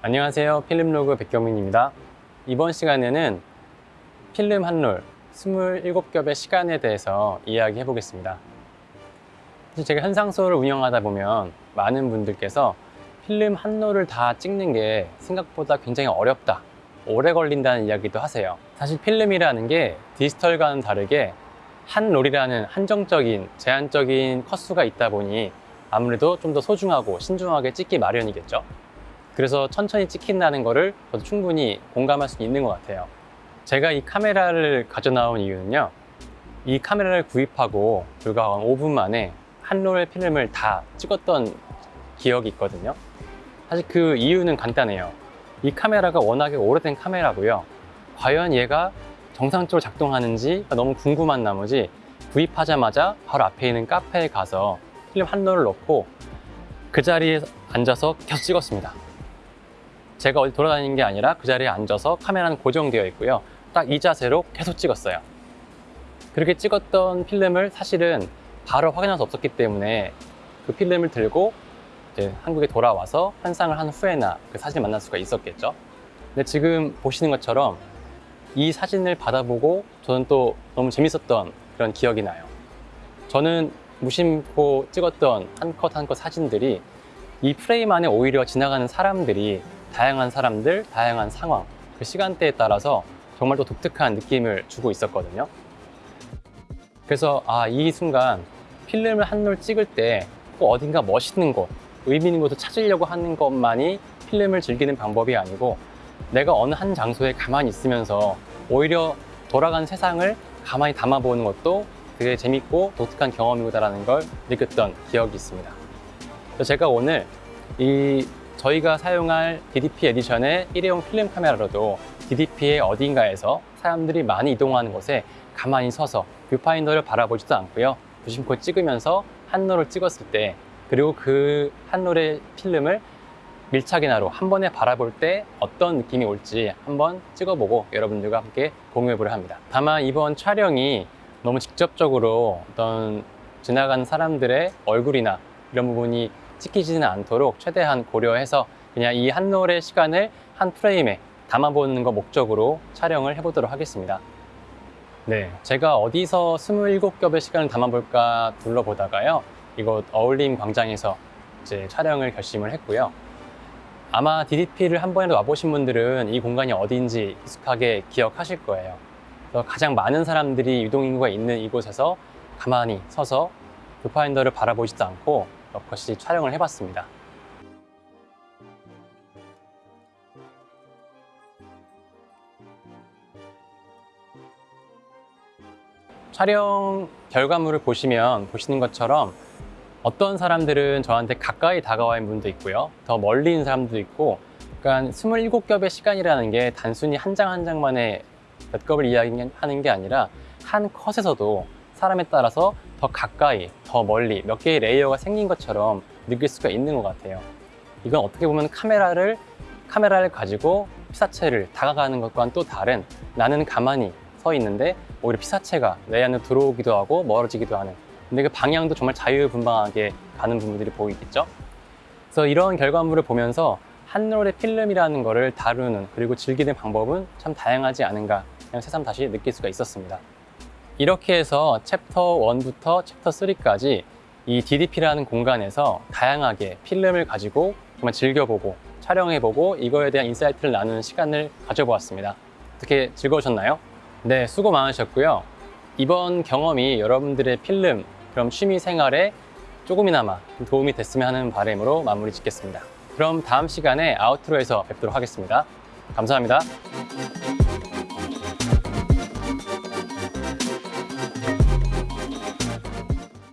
안녕하세요. 필름로그 백경민입니다. 이번 시간에는 필름 한 롤 27겹의 시간에 대해서 이야기해 보겠습니다. 제가 현상소를 운영하다 보면 많은 분들께서 필름 한 롤을 다 찍는 게 생각보다 굉장히 어렵다 오래 걸린다는 이야기도 하세요. 사실 필름이라는 게 디지털과는 다르게 한 롤이라는 한정적인 제한적인 컷수가 있다 보니 아무래도 좀 더 소중하고 신중하게 찍기 마련이겠죠 그래서 천천히 찍힌다는 거를 저도 충분히 공감할 수 있는 것 같아요. 제가 이 카메라를 가져 나온 이유는요 이 카메라를 구입하고 불과 한 5분 만에 한 롤 필름을 다 찍었던 기억이 있거든요. 사실 그 이유는 간단해요. 이 카메라가 워낙에 오래된 카메라고요. 과연 얘가 정상적으로 작동하는지 너무 궁금한 나머지 구입하자마자 바로 앞에 있는 카페에 가서 필름 한 롤을 넣고 그 자리에 앉아서 계속 찍었습니다 제가 어디 돌아다니는 게 아니라 그 자리에 앉아서 카메라는 고정되어 있고요. 딱 이 자세로 계속 찍었어요. 그렇게 찍었던 필름을 사실은 바로 확인할 수 없었기 때문에 그 필름을 들고 이제 한국에 돌아와서 환상을 한 후에나 그 사진을 만날 수가 있었겠죠. 근데 지금 보시는 것처럼 이 사진을 받아보고 저는 또 너무 재밌었던 그런 기억이 나요. 저는 무심코 찍었던 한 컷 한 컷 사진들이 이 프레임 안에 오히려 지나가는 사람들이 다양한 사람들, 다양한 상황, 그 시간대에 따라서 정말 또 독특한 느낌을 주고 있었거든요. 그래서 아, 이 순간 필름을 한 롤 찍을 때 꼭 어딘가 멋있는 곳, 의미 있는 곳을 찾으려고 하는 것만이 필름을 즐기는 방법이 아니고 내가 어느 한 장소에 가만히 있으면서 오히려 돌아간 세상을 가만히 담아보는 것도 되게 재밌고 독특한 경험이다라는 걸 느꼈던 기억이 있습니다. 제가 오늘 이 저희가 사용할 DDP 에디션의 일회용 필름 카메라로도 DDP의 어딘가에서 사람들이 많이 이동하는 곳에 가만히 서서 뷰파인더를 바라보지도 않고요. 무심코 찍으면서 한 롤을 찍었을 때 그리고 그 한 롤의 필름을 밀착이나로 한 번에 바라볼 때 어떤 느낌이 올지 한번 찍어보고 여러분들과 함께 공유해보려 합니다. 다만 이번 촬영이 너무 직접적으로 어떤 지나가는 사람들의 얼굴이나 이런 부분이 찍히지는 않도록 최대한 고려해서 그냥 이 한 롤의 시간을 한 프레임에 담아보는 거 목적으로 촬영을 해보도록 하겠습니다. 네, 제가 어디서 27겹의 시간을 담아볼까 둘러보다가요. 이곳 어울림 광장에서 이제 촬영을 결심을 했고요. 아마 DDP를 한 번이라도 와보신 분들은 이 공간이 어디인지 익숙하게 기억하실 거예요. 가장 많은 사람들이 유동인구가 있는 이곳에서 가만히 서서 뷰파인더를 바라보지도 않고 럭커시 촬영을 해봤습니다. 촬영 결과물을 보시면 보시는 것처럼 어떤 사람들은 저한테 가까이 다가와 있는 분도 있고요. 더 멀리 있는 사람도 있고 그러니까 27겹의 시간이라는 게 단순히 한 장한 장만의 몇 겹을 이야기하는 게 아니라 한 컷에서도 사람에 따라서 더 가까이, 더 멀리 몇 개의 레이어가 생긴 것처럼 느낄 수가 있는 것 같아요. 이건 어떻게 보면 카메라를 카메라를 가지고 피사체를 다가가는 것과는 또 다른 나는 가만히 서 있는데 오히려 피사체가 내 안에 들어오기도 하고 멀어지기도 하는 근데 그 방향도 정말 자유분방하게 가는 부분들이 보이겠죠? 그래서 이런 결과물을 보면서 한 롤의 필름이라는 거를 다루는 그리고 즐기는 방법은 참 다양하지 않은가 그냥 새삼 다시 느낄 수가 있었습니다. 이렇게 해서 챕터 1부터 챕터 3까지 이 DDP라는 공간에서 다양하게 필름을 가지고 정말 즐겨보고 촬영해보고 이거에 대한 인사이트를 나누는 시간을 가져보았습니다. 어떻게 즐거우셨나요? 네, 수고 많으셨고요. 이번 경험이 여러분들의 필름, 그럼 취미 생활에 조금이나마 도움이 됐으면 하는 바람으로 마무리 짓겠습니다. 그럼 다음 시간에 아우트로에서 뵙도록 하겠습니다. 감사합니다.